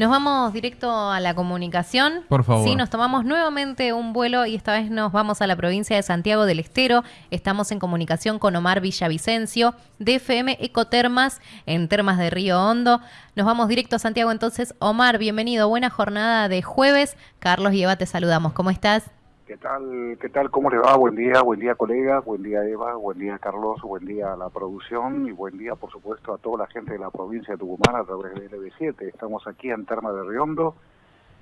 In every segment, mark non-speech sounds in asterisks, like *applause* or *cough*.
Nos vamos directo a la comunicación. Por favor. Sí, nos tomamos nuevamente un vuelo y esta vez nos vamos a la provincia de Santiago del Estero. Estamos en comunicación con Omar Villavicencio de FM Ecotermas en Termas de Río Hondo. Nos vamos directo a Santiago entonces. Omar, bienvenido. Buena jornada de jueves. Carlos y Eva, te saludamos. ¿Cómo estás? ¿Qué tal? ¿Qué tal? ¿Cómo le va? Buen día, buen día colegas, buen día Eva, buen día Carlos, buen día a la producción y buen día por supuesto a toda la gente de la provincia de Tucumán a través de LB7. Estamos aquí en Terma de Riondo,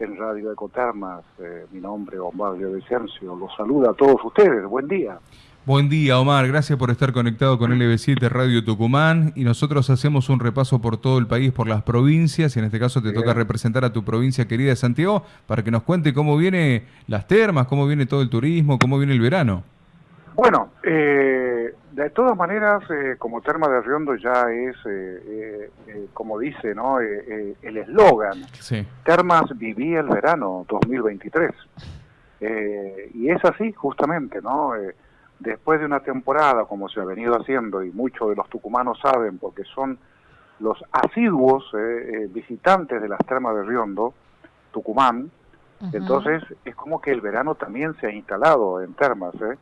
en Radio Ecotermas. Eh, mi nombre es Omar Vicencio. Los saluda a todos ustedes. Buen día. Buen día, Omar. Gracias por estar conectado con LB7 Radio Tucumán. Y nosotros hacemos un repaso por todo el país, por las provincias. Y en este caso te toca representar a tu provincia querida de Santiago para que nos cuente cómo viene las termas, cómo viene todo el turismo, cómo viene el verano. Bueno, eh, de todas maneras, eh, como Terma de Riondo ya es, eh, como dice, ¿no? el eslogan. Sí. Termas vivía el verano 2023. y es así, justamente, ¿no? después de una temporada, como se ha venido haciendo, y muchos de los tucumanos saben, porque son los asiduos eh, eh, visitantes de las termas de Riondo, Tucumán, entonces es como que el verano también se ha instalado en termas eh,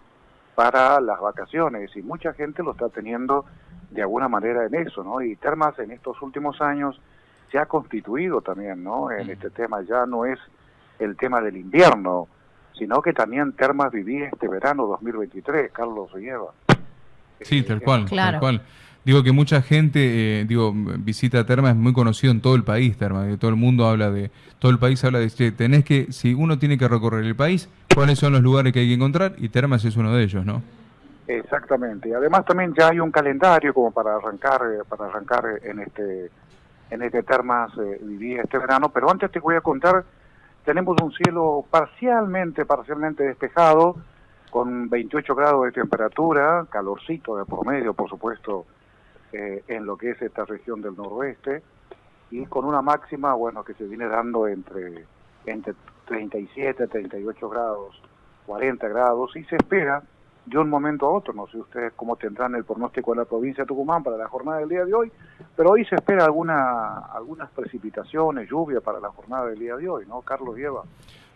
para las vacaciones, y mucha gente lo está teniendo de alguna manera en eso, ¿no? Y termas en estos últimos años se ha constituido también, ¿no? En este tema ya no es el tema del invierno, sino que también Termas vivía este verano 2023, Carlos lleva. Sí, tal cual, tal cual. Digo que mucha gente, eh, digo, visita Termas, es muy conocido en todo el país, Termas, todo el mundo habla de, todo el país habla de, che, tenés que, si uno tiene que recorrer el país, cuáles son los lugares que hay que encontrar, y Termas es uno de ellos, ¿no? Exactamente, además también ya hay un calendario como para arrancar, eh, para arrancar en este, en este Termas eh, este verano, pero antes te voy a contar tenemos un cielo parcialmente, parcialmente despejado, con 28 grados de temperatura, calorcito de promedio, por supuesto, eh, en lo que es esta región del noroeste, y con una máxima, bueno, que se viene dando entre, entre 37, 38 grados, 40 grados, y se espera de un momento a otro, no sé ustedes cómo tendrán el pronóstico de la provincia de Tucumán para la jornada del día de hoy, pero hoy se espera alguna, algunas precipitaciones, lluvia para la jornada del día de hoy, ¿no? Carlos lleva.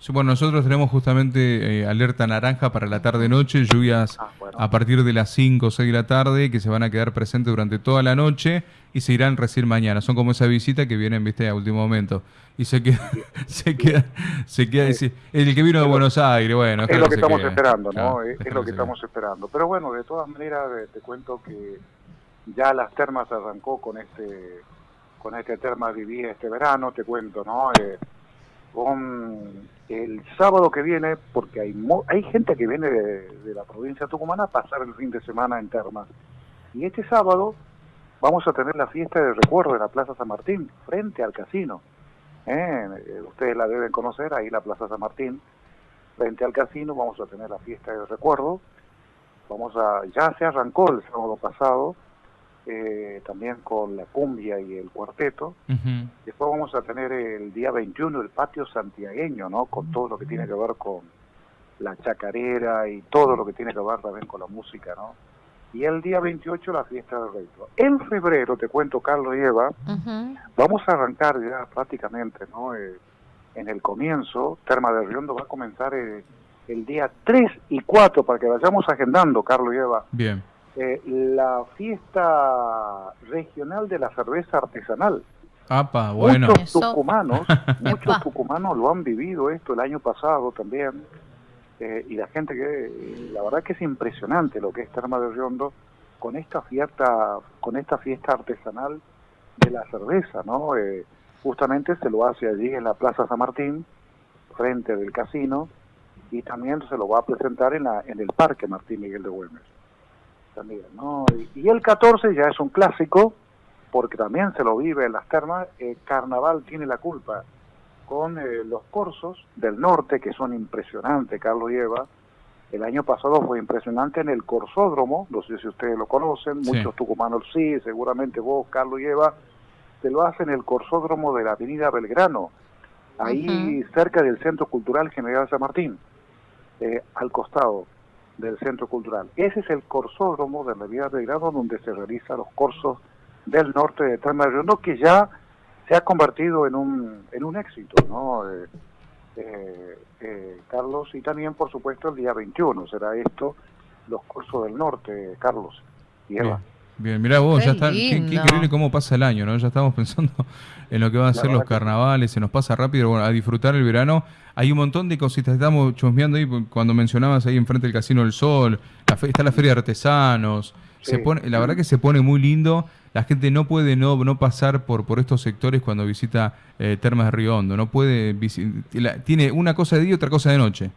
Bueno, nosotros tenemos justamente eh, alerta naranja para la tarde-noche, lluvias ah, a partir de las 5 o 6 de la tarde que se van a quedar presentes durante toda la noche y se irán recién mañana. Son como esa visita que vienen, viste, a último momento. Y se queda, *laughs* se queda, se queda, el que vino de Buenos Aires, bueno. Es lo que estamos esperando, ¿no? es, lo que estamos esperando. Pero bueno, de todas maneras, eh, te cuento que ya las termas arrancó con este, con este terma viví este verano, te cuento, ¿no? Eh, con el sábado que viene, porque hay hay gente que viene de, de la provincia tucumana a pasar el fin de semana en termas. Y este sábado vamos a tener la fiesta de recuerdo en la Plaza San Martín, frente al casino. ¿eh? Eh, ustedes la deben conocer, ahí la Plaza San Martín, frente al casino, vamos a tener la fiesta de recuerdo. Vamos a, ya se arrancó el sábado pasado, eh, también con la cumbia y el cuarteto. Después vamos a tener el día 21 el patio santiagueño, ¿no? Con todo lo que tiene que ver con la chacarera y todo lo que tiene que ver también con la música, ¿no? y el día 28 la fiesta del reino. En febrero, te cuento Carlos y Eva, vamos a arrancar ya prácticamente, ¿no? Eh, en el comienzo, Terma de Riondo va a comenzar eh, el día 3 y 4 para que vayamos agendando, Carlos y Eva. Bien. Eh, la fiesta regional de la cerveza artesanal. Apa, bueno. *laughs* Muchos tucumanos, muchos tucumanos lo han vivido esto el año pasado también. Eh, y la gente que, la verdad que es impresionante lo que es Terma de Riondo con esta fiesta, con esta fiesta artesanal de la cerveza, ¿no? Eh, justamente se lo hace allí en la Plaza San Martín, frente del casino, y también se lo va a presentar en, la, en el Parque Martín Miguel de Güemes. También, ¿no? y, el 14 ya es un clásico, porque también se lo vive en las termas, el Carnaval tiene la culpa con eh, los corsos del norte, que son impresionantes, Carlos lleva. El año pasado fue impresionante en el Corsódromo, no sé si ustedes lo conocen, muchos tucumanos sí, seguramente vos, Carlos lleva, se lo hacen en el Corsódromo de la Avenida Belgrano, ahí cerca del Centro Cultural General San Martín, eh, al costado del Centro Cultural. Ese es el Corsódromo de la Avenida Belgrano donde se realizan los corsos del norte de Terma de que ya se ha convertido en un, en un éxito, ¿no? Eh, eh, Carlos, y también, por supuesto, el día 21 será esto, los cursos del norte, Carlos y Eva. Bien, mirá vos, ya está, qué, increíble cómo pasa el año, ¿no? Ya estamos *laughs* pensando en lo que van a ser los carnavales, se nos pasa rápido, bueno, a disfrutar el verano. Hay un montón de cositas, estamos chusmeando ahí cuando mencionabas ahí enfrente del Casino del Sol, la está la Feria de Artesanos, se pone, la verdad que se pone muy lindo, la gente no puede no, no pasar por, por estos sectores cuando visita eh, Termas de Río Hondo, no puede, tiene una cosa de día y otra cosa de noche.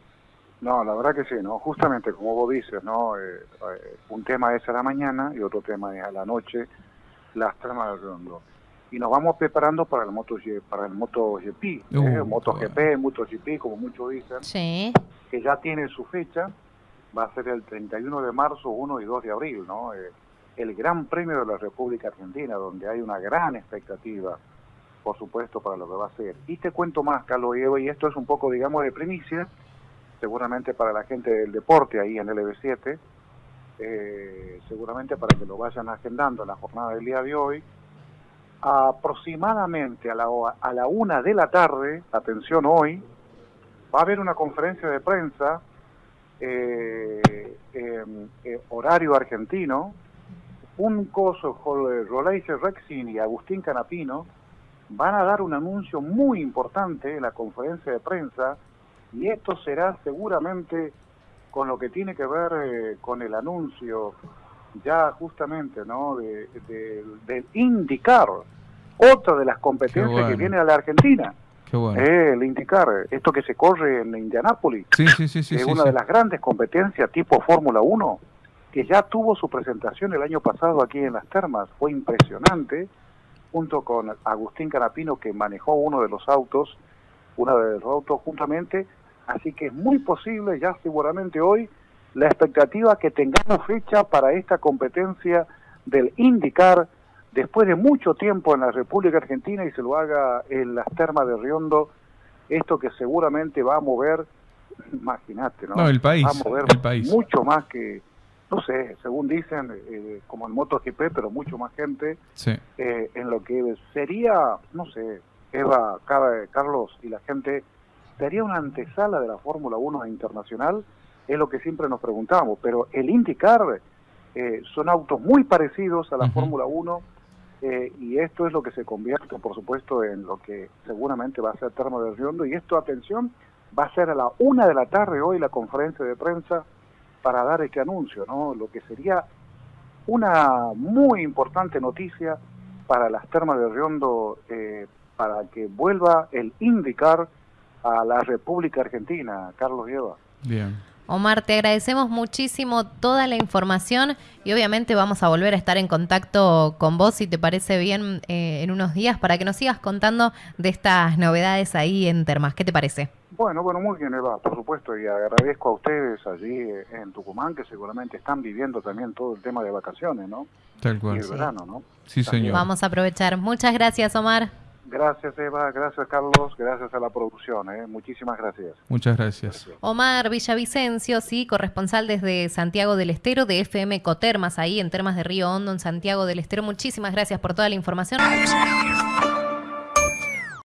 No, la verdad que sí, ¿no? Justamente como vos dices, ¿no? Eh, eh, un tema es a la mañana y otro tema es a la noche, las tramas del rondo. Y nos vamos preparando para el Moto para el MotoGP, ¿eh? uh, MotoGP, MotoGP, como muchos dicen, sí. que ya tiene su fecha, va a ser el 31 de marzo, 1 y 2 de abril, ¿no? el Gran Premio de la República Argentina, donde hay una gran expectativa, por supuesto, para lo que va a ser. Y te cuento más, Carlos y esto es un poco, digamos, de primicia, seguramente para la gente del deporte ahí en el LB7, eh, seguramente para que lo vayan agendando en la jornada del día de hoy, aproximadamente a la, a la una de la tarde, atención hoy, va a haber una conferencia de prensa, eh, eh, horario argentino, un coso, Roleiser Rexin y Agustín Canapino, van a dar un anuncio muy importante en la conferencia de prensa y esto será seguramente con lo que tiene que ver eh, con el anuncio ya justamente no de, del indicar otra de las competencias que viene a la Argentina. Eh, el indicar esto que se corre en Indianápolis es una de las grandes competencias tipo Fórmula 1 que ya tuvo su presentación el año pasado aquí en las termas. Fue impresionante junto con Agustín Canapino que manejó uno de los autos una de los autos juntamente Así que es muy posible, ya seguramente hoy, la expectativa que tengamos fecha para esta competencia del indicar después de mucho tiempo en la República Argentina y se lo haga en las termas de Riondo, esto que seguramente va a mover, imagínate, ¿no? no el país, va a mover el país. mucho más que, no sé, según dicen, eh, como en MotoGP, pero mucho más gente, eh, en lo que sería, no sé, Eva, Carlos y la gente sería una antesala de la Fórmula 1 internacional, es lo que siempre nos preguntamos, pero el IndyCar eh, son autos muy parecidos a la Fórmula 1 eh, y esto es lo que se convierte, por supuesto, en lo que seguramente va a ser Termo del Riondo y esto, atención, va a ser a la una de la tarde hoy la conferencia de prensa para dar este anuncio, ¿no? Lo que sería una muy importante noticia para las termas de Riondo eh, para que vuelva el IndyCar a la República Argentina, Carlos Lleva. Bien. Omar, te agradecemos muchísimo toda la información y obviamente vamos a volver a estar en contacto con vos, si te parece bien, eh, en unos días para que nos sigas contando de estas novedades ahí en Termas. ¿Qué te parece? Bueno, bueno, muy bien, Eva, por supuesto, y agradezco a ustedes allí eh, en Tucumán, que seguramente están viviendo también todo el tema de vacaciones, ¿no? Tal cual. Y el verano, ¿no? Sí, señor. Vamos a aprovechar. Muchas gracias, Omar. Gracias Eva, gracias Carlos, gracias a la producción, ¿eh? muchísimas gracias. Muchas gracias. Omar Villavicencio, sí, corresponsal desde Santiago del Estero de FM Cotermas, ahí en Termas de Río Hondo, en Santiago del Estero. Muchísimas gracias por toda la información.